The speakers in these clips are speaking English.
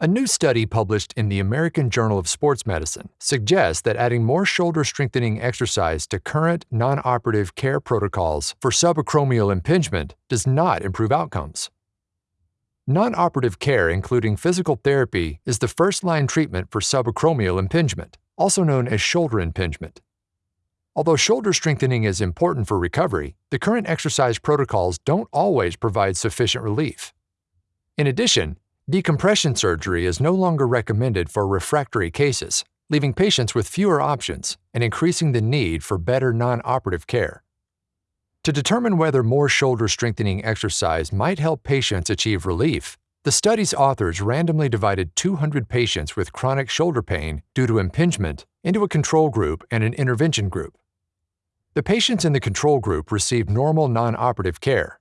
A new study published in the American Journal of Sports Medicine suggests that adding more shoulder strengthening exercise to current non operative care protocols for subacromial impingement does not improve outcomes. Non operative care, including physical therapy, is the first line treatment for subacromial impingement, also known as shoulder impingement. Although shoulder strengthening is important for recovery, the current exercise protocols don't always provide sufficient relief. In addition, Decompression surgery is no longer recommended for refractory cases, leaving patients with fewer options and increasing the need for better non operative care. To determine whether more shoulder strengthening exercise might help patients achieve relief, the study's authors randomly divided 200 patients with chronic shoulder pain due to impingement into a control group and an intervention group. The patients in the control group received normal non operative care,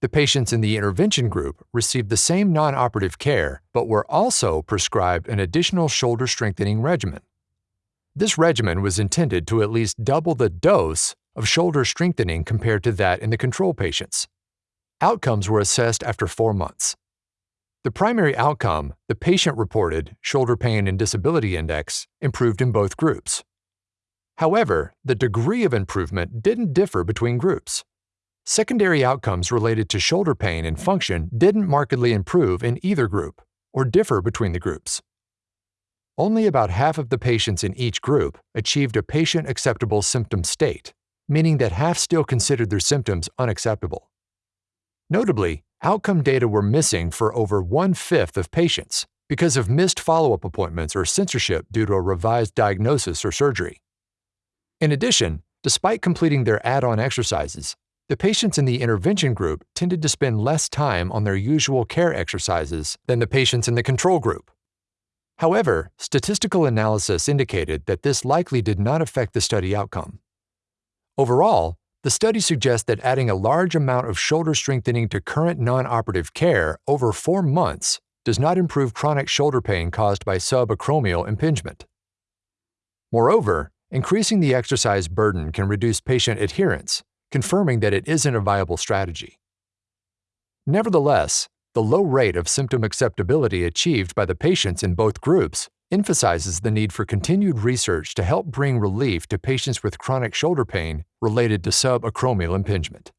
the patients in the intervention group received the same non operative care, but were also prescribed an additional shoulder strengthening regimen. This regimen was intended to at least double the dose of shoulder strengthening compared to that in the control patients. Outcomes were assessed after four months. The primary outcome, the patient reported shoulder pain and disability index, improved in both groups. However, the degree of improvement didn't differ between groups. Secondary outcomes related to shoulder pain and function didn't markedly improve in either group or differ between the groups. Only about half of the patients in each group achieved a patient acceptable symptom state, meaning that half still considered their symptoms unacceptable. Notably, outcome data were missing for over one fifth of patients because of missed follow up appointments or censorship due to a revised diagnosis or surgery. In addition, despite completing their add on exercises, the patients in the intervention group tended to spend less time on their usual care exercises than the patients in the control group. However, statistical analysis indicated that this likely did not affect the study outcome. Overall, the study suggests that adding a large amount of shoulder strengthening to current non operative care over four months does not improve chronic shoulder pain caused by subacromial impingement. Moreover, increasing the exercise burden can reduce patient adherence confirming that it isn't a viable strategy. Nevertheless, the low rate of symptom acceptability achieved by the patients in both groups emphasizes the need for continued research to help bring relief to patients with chronic shoulder pain related to subacromial impingement.